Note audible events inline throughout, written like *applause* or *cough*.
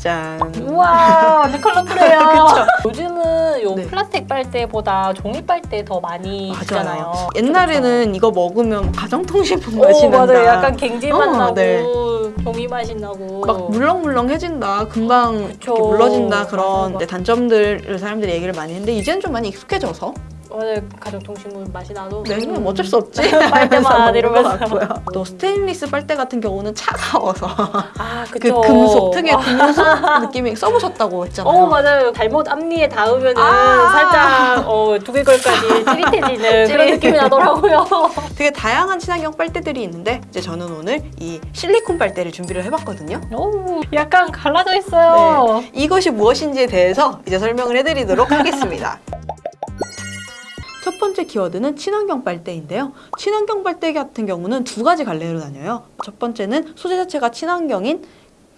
짠. 우와 완전 컬러풀해요. *laughs* 요즘은 요 네. 플라스틱 빨대보다 종이 빨대 더 많이 쓰잖아요. 옛날에는 이거 먹으면 가정통신품 오, 맛이 난다. 맞아요. 약간 갱지 맛 어, 나고 네. 종이 맛이 나고 막 물렁물렁해진다, 금방 물러진다 그런 맞아요, 네, 단점들을 사람들이 얘기를 많이 했는데 이제는 좀 많이 익숙해져서 오늘 가정 통신물 맛이 나도 네, 그냥 어쩔 수 없지. *laughs* 빨대만 이러면서. 또 스테인리스 빨대 같은 경우는 차가워서 아 *laughs* 그 그쵸. 금속 특유의 금속 *laughs* 느낌이 써보셨다고 했잖아요. 어 맞아요. 잘못 앞니에 닿으면은 아. 살짝 어, 두개골까지 찌릿해지는 그런. 느낌이 나더라고요. 되게 다양한 친환경 빨대들이 있는데 이제 저는 오늘 이 실리콘 빨대를 준비를 해봤거든요. 오, 약간 갈라져 있어요. 이것이 무엇인지에 대해서 이제 설명을 해드리도록 하겠습니다. 첫 번째 키워드는 친환경 빨대인데요. 친환경 빨대 같은 경우는 두 가지 갈래로 나뉘어요. 첫 번째는 소재 자체가 친환경인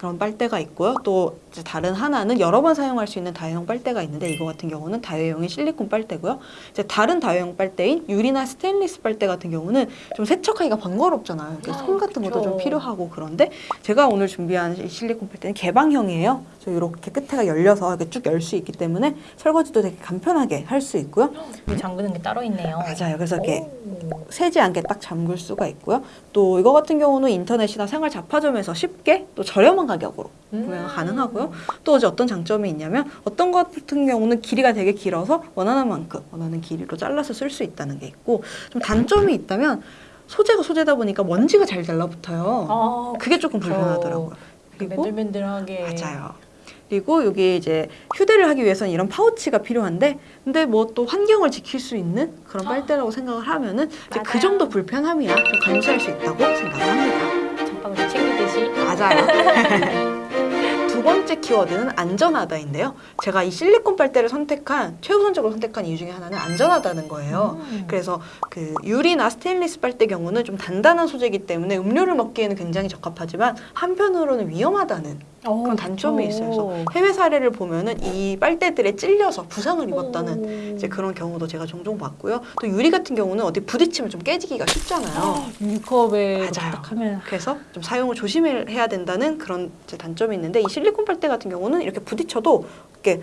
그런 빨대가 있고요. 또 이제 다른 하나는 여러 번 사용할 수 있는 다회용 빨대가 있는데 이거 같은 경우는 다회용인 실리콘 빨대고요. 이제 다른 다회용 빨대인 유리나 스테인리스 빨대 같은 경우는 좀 세척하기가 번거롭잖아요. 아, 손 같은 것도. 좀 필요하고 그런데 제가 오늘 준비한 이 실리콘 빨대는 개방형이에요. 그래서 이렇게 끝에가 열려서 이렇게 쭉 열 수 있기 때문에 설거지도 되게 간편하게 할 수 있고요. *gasps* 이 잠그는 게 따로 있네요. 맞아요. 그래서 이렇게 오. 새지 않게 딱 잠글 수가 있고요. 또 이거 같은 경우는 인터넷이나 생활 잡화점에서 쉽게 또 저렴한 가격으로 구매가 음. 가능하고요. 또 이제 어떤 장점이 있냐면 어떤 것 같은 경우는 길이가 되게 길어서 원하는 만큼 원하는 길이로 잘라서 쓸 수 있다는 게 있고 좀 단점이 있다면 소재가 소재다 보니까 먼지가 잘 달라붙어요. 아, 그게 조금. 불편하더라고요. 그리고 맨들맨들하게 맞아요. 그리고 여기 이제 휴대를 하기 위해서는 이런 파우치가 필요한데 근데 뭐 또 환경을 지킬 수 있는 그런 빨대라고 생각을 하면은 이제 그. 정도 불편함이야 좀 감수할 수 있다고 생각을 합니다. 전방을 챙기듯이 맞아요. *laughs* 두 번째 키워드는 안전하다인데요. 제가 이 실리콘 빨대를 선택한 최우선적으로 선택한 이유 중에 하나는 안전하다는 거예요. 음. 그래서 그 유리나 스테인리스 빨대 경우는 좀 단단한 소재이기 때문에 음료를 먹기에는 굉장히 적합하지만 한편으로는 위험하다는 어, 그런 단점이 있어요. 그쵸. 그래서 해외 사례를 보면은 이 빨대들에 찔려서 부상을 입었다는 오. 이제 그런 경우도 제가 종종 봤고요. 또 유리 같은 경우는 어디 부딪히면 좀 깨지기가 쉽잖아요. 유리컵에 맞아요. 그래서 좀 사용을 조심해야 된다는 그런 단점이 있는데 이 실리 콘 빨대 같은 경우는 이렇게 부딪혀도 이렇게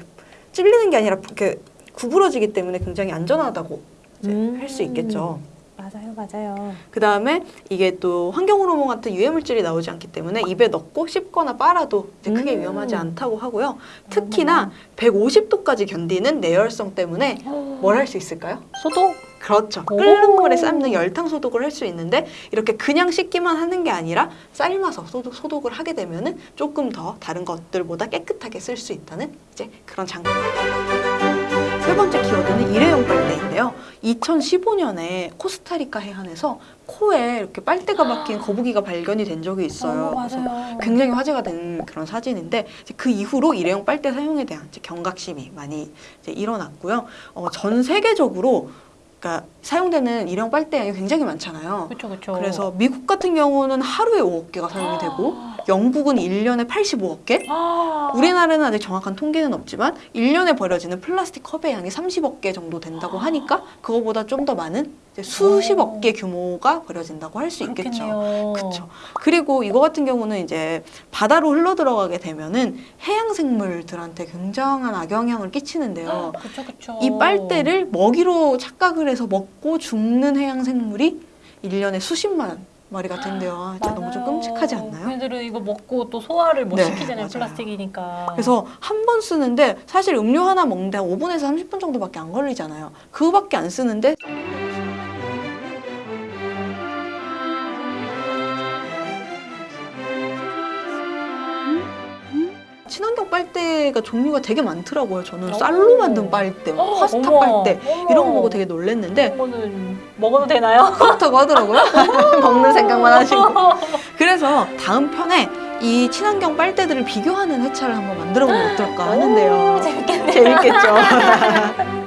찔리는 게 아니라 이렇게 구부러지기 때문에 굉장히 안전하다고 음. 할수 있겠죠. 맞아요, 맞아요. 그 다음에 이게 또 환경 호르몬 같은 유해 물질이 나오지 않기 때문에 입에 넣고 씹거나 빨아도 크게 음. 위험하지 않다고 하고요. 특히나 150도까지 견디는 내열성 때문에 뭘 할 수 있을까요? 소독? 그렇죠. 오. 끓는 물에 삶는 열탕 소독을 할 수 있는데 이렇게 그냥 씻기만 하는 게 아니라 삶아서 소독, 소독을 하게 되면 은 조금 더 다른 것들보다 깨끗하게 쓸 수 있다는 이제 그런 장점. 세 번째 키워드는 일회용 빨대인데요. 2015년에 코스타리카 해안에서 코에 이렇게 빨대가 박힌 *gasps* 거북이가 발견이 된 적이 있어요. 어, 그래서. 굉장히 화제가 된 그런 사진인데 그 이후로 일회용 빨대 사용에 대한 경각심이 많이 일어났고요. 어, 전 세계적으로 그러니까 사용되는 일회용 빨대 양이 굉장히 많잖아요. 그렇죠, 그렇죠. 그래서 미국 같은 경우는 하루에 5억 개가 사용이 되고 영국은 1년에 85억 개, 아. 우리나라는 아직 정확한 통계는 없지만 1년에 버려지는 플라스틱 컵의 양이 30억 개 정도 된다고 하니까 그거보다 좀 더 많은 이제 수십억 개 규모가 버려진다고 할 수 있겠죠. 그렇죠. 그리고 이거 같은 경우는 이제 바다로 흘러 들어가게 되면은 해양 생물들한테 굉장한 악영향을 끼치는데요. 그렇죠, 그렇죠. 이 빨대를 먹이로 착각을 해서 먹고 죽는 해양 생물이 1년에 수십만 마리가 된대요. 아, 진짜 너무 좀. 끔찍하지 않나요? 걔들은 이거 먹고 또 소화를 못 네, 시키잖아요, 맞아요. 플라스틱이니까. 그래서 한 번 쓰는데 사실 음료 하나 먹는데 한 5분에서 30분 정도밖에 안 걸리잖아요. 그거밖에 안 쓰는데 빨대가 종류가 되게 많더라고요. 저는 오. 쌀로 만든 빨대, 뭐 어, 파스타 어머, 빨대 어머. 이런 거 보고 되게 놀랬는데 그런 거는 먹어도 되나요? *laughs* 그렇다고 하더라고요. *laughs* 먹는 생각만 하시고. *laughs* 그래서 다음 편에 이 친환경 빨대들을 비교하는 회차를 한번 만들어 보면 어떨까 하는데요. 오, 재밌겠네요. 재밌겠죠.